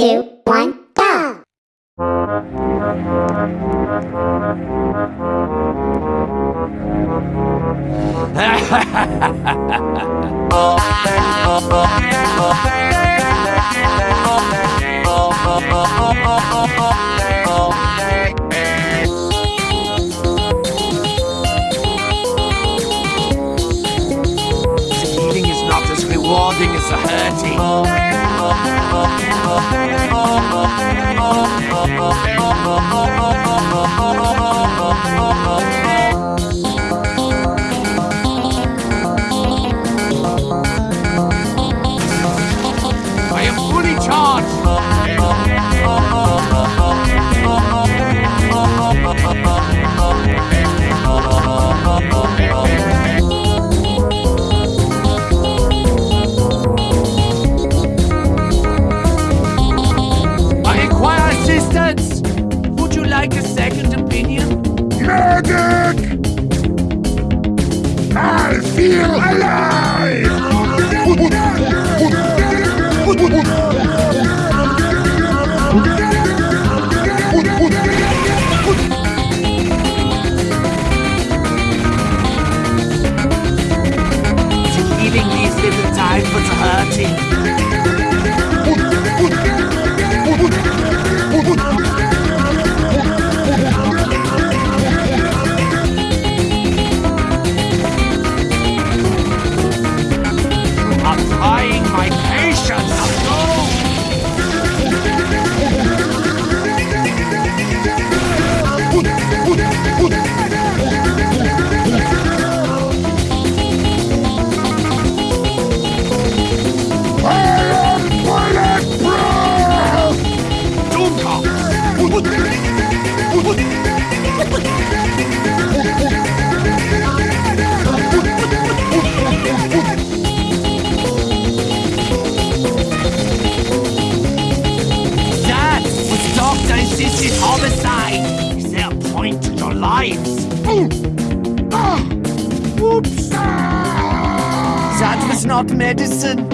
two, one, go! Eating is not as rewarding as the hurting. oh, oh, oh, oh, oh. Healing needs little time for hurting. Was doctor insisted homicide. Is there a point to your lives? Ah! Oops! That was not medicine.